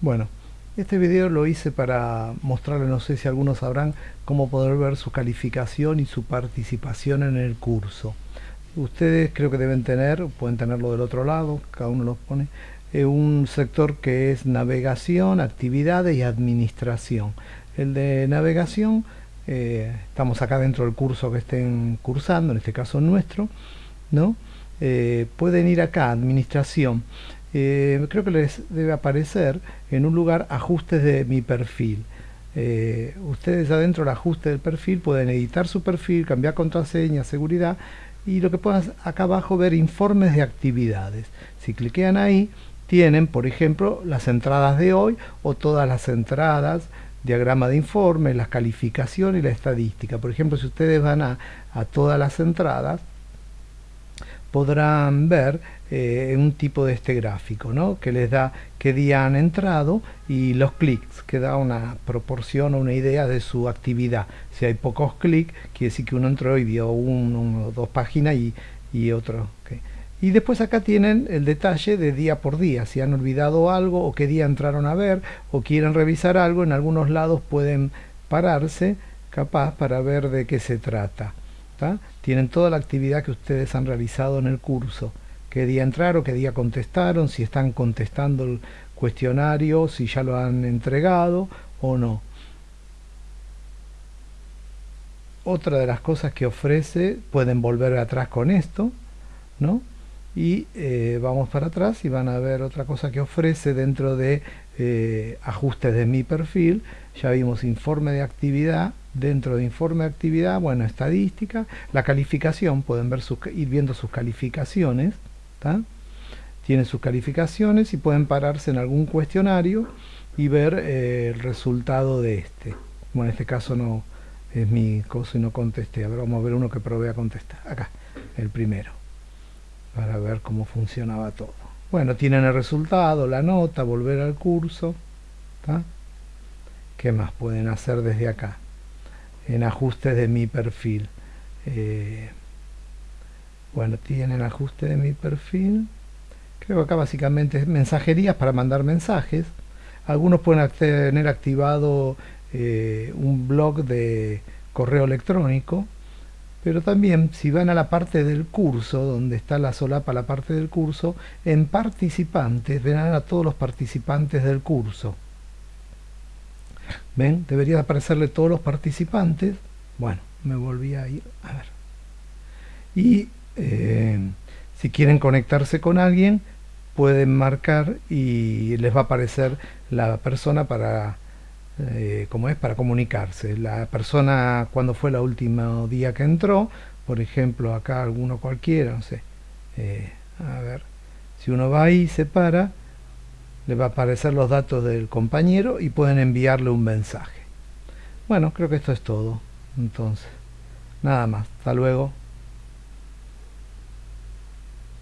Bueno, este video lo hice para mostrarles, no sé si algunos sabrán, cómo poder ver su calificación y su participación en el curso. Ustedes creo que deben tener, pueden tenerlo del otro lado, cada uno lo pone, eh, un sector que es navegación, actividades y administración. El de navegación, eh, estamos acá dentro del curso que estén cursando, en este caso nuestro, ¿no? Eh, pueden ir acá, administración, eh, creo que les debe aparecer en un lugar ajustes de mi perfil. Eh, ustedes adentro del ajuste del perfil pueden editar su perfil, cambiar contraseña, seguridad y lo que puedan acá abajo ver informes de actividades. Si cliquean ahí tienen por ejemplo las entradas de hoy o todas las entradas diagrama de informe, las calificaciones y la estadística. Por ejemplo, si ustedes van a, a todas las entradas, podrán ver eh, un tipo de este gráfico, ¿no? que les da qué día han entrado y los clics, que da una proporción o una idea de su actividad. Si hay pocos clics, quiere decir que uno entró y vio uno o dos páginas y, y otro. Y después acá tienen el detalle de día por día, si han olvidado algo o qué día entraron a ver o quieren revisar algo, en algunos lados pueden pararse capaz para ver de qué se trata tienen toda la actividad que ustedes han realizado en el curso, qué día entraron, qué día contestaron, si están contestando el cuestionario, si ya lo han entregado o no. Otra de las cosas que ofrece, pueden volver atrás con esto, ¿no? Y eh, vamos para atrás y van a ver otra cosa que ofrece dentro de eh, ajustes de mi perfil. Ya vimos informe de actividad, dentro de informe de actividad, bueno, estadística, la calificación, pueden ver sus, ir viendo sus calificaciones, tienen sus calificaciones y pueden pararse en algún cuestionario y ver eh, el resultado de este. Bueno, en este caso no es mi cosa y no contesté. A ver, vamos a ver uno que probé a contestar. Acá, el primero, para ver cómo funcionaba todo. Bueno, tienen el resultado, la nota, volver al curso. ¿Qué más pueden hacer desde acá? En ajustes de mi perfil. Eh, bueno, tienen ajuste de mi perfil. Creo que acá básicamente es mensajerías para mandar mensajes. Algunos pueden tener activado eh, un blog de correo electrónico. Pero también si van a la parte del curso, donde está la solapa, la parte del curso, en participantes verán a todos los participantes del curso. ¿Ven? Debería aparecerle todos los participantes. Bueno, me volví a ir. A ver. Y eh, si quieren conectarse con alguien, pueden marcar y les va a aparecer la persona para, eh, es, para comunicarse. La persona cuando fue el último día que entró, por ejemplo, acá alguno cualquiera, no sé. Eh, a ver, si uno va ahí y se para, le va a aparecer los datos del compañero y pueden enviarle un mensaje. Bueno, creo que esto es todo. Entonces, nada más. Hasta luego.